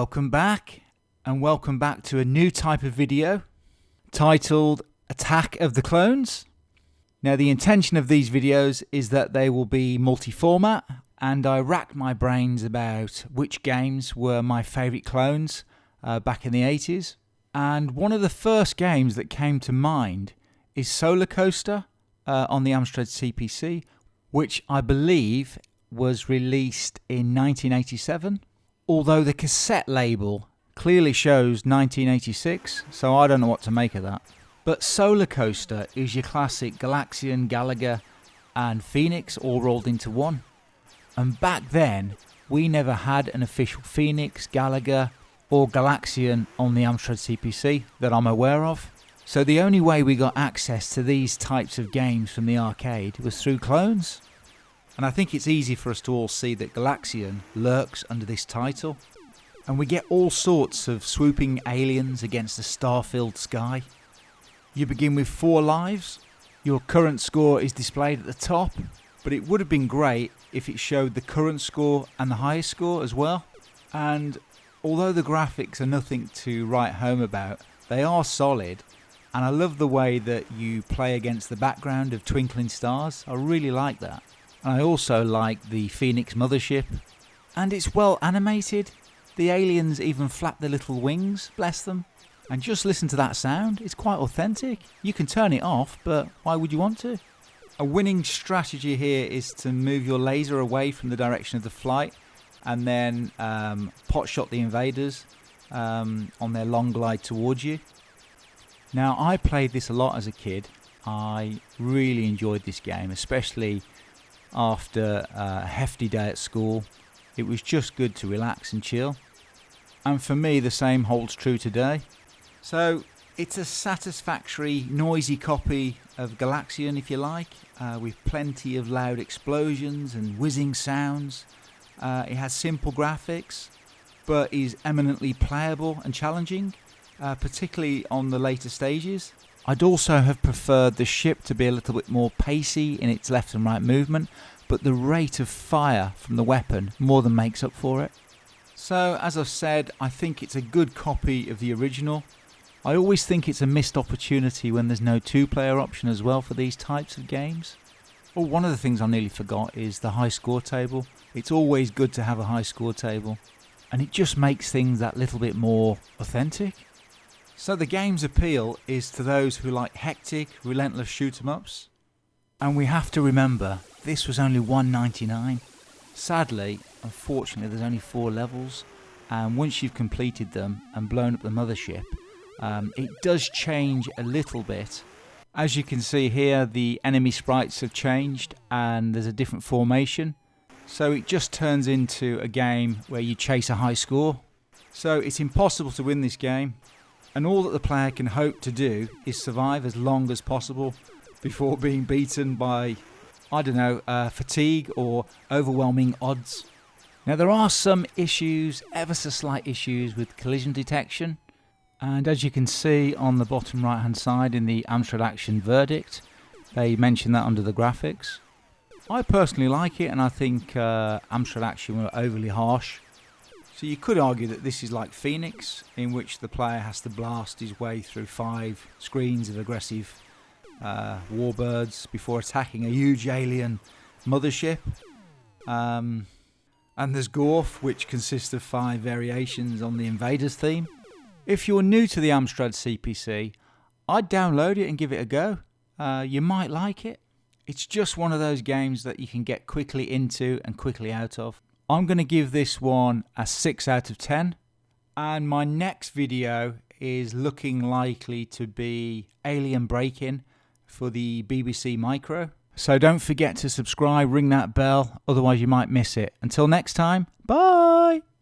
Welcome back, and welcome back to a new type of video titled Attack of the Clones. Now, the intention of these videos is that they will be multi format, and I racked my brains about which games were my favourite clones uh, back in the 80s. And one of the first games that came to mind is Solar Coaster uh, on the Amstrad CPC, which I believe was released in 1987. Although the cassette label clearly shows 1986, so I don't know what to make of that. But Solar Coaster is your classic Galaxian, Galaga, and Phoenix all rolled into one. And back then, we never had an official Phoenix, Galaga, or Galaxian on the Amstrad CPC that I'm aware of. So the only way we got access to these types of games from the arcade was through clones. And I think it's easy for us to all see that Galaxian lurks under this title. And we get all sorts of swooping aliens against a star-filled sky. You begin with four lives. Your current score is displayed at the top, but it would have been great if it showed the current score and the highest score as well. And although the graphics are nothing to write home about, they are solid. And I love the way that you play against the background of twinkling stars. I really like that. I also like the Phoenix mothership. And it's well animated. The aliens even flap their little wings, bless them. And just listen to that sound, it's quite authentic. You can turn it off, but why would you want to? A winning strategy here is to move your laser away from the direction of the flight and then um, pot shot the invaders um, on their long glide towards you. Now, I played this a lot as a kid. I really enjoyed this game, especially after a hefty day at school. It was just good to relax and chill. And for me, the same holds true today. So, it's a satisfactory, noisy copy of Galaxian, if you like, uh, with plenty of loud explosions and whizzing sounds. Uh, it has simple graphics, but is eminently playable and challenging, uh, particularly on the later stages. I'd also have preferred the ship to be a little bit more pacey in its left and right movement, but the rate of fire from the weapon more than makes up for it. So, as I've said, I think it's a good copy of the original. I always think it's a missed opportunity when there's no two player option as well for these types of games. Oh, one of the things I nearly forgot is the high score table. It's always good to have a high score table, and it just makes things that little bit more authentic. So the game's appeal is to those who like hectic, relentless shoot 'em ups. And we have to remember, this was only 199. Sadly, unfortunately, there's only four levels, and once you've completed them and blown up the mothership, um, it does change a little bit as you can see here, the enemy sprites have changed and there's a different formation. So it just turns into a game where you chase a high score. So it's impossible to win this game. And all that the player can hope to do is survive as long as possible before being beaten by, I don't know, uh, fatigue or overwhelming odds. Now there are some issues, ever so slight issues with collision detection. And as you can see on the bottom right hand side in the Amstrad Action verdict, they mention that under the graphics. I personally like it and I think uh, Amstrad Action were overly harsh. So you could argue that this is like Phoenix, in which the player has to blast his way through five screens of aggressive uh, warbirds before attacking a huge alien mothership. Um, and there's Gorf, which consists of five variations on the Invaders theme. If you're new to the Amstrad CPC, I'd download it and give it a go. Uh, you might like it. It's just one of those games that you can get quickly into and quickly out of. I'm going to give this one a 6 out of 10. And my next video is looking likely to be Alien Break-In for the BBC Micro. So don't forget to subscribe, ring that bell, otherwise you might miss it. Until next time, bye!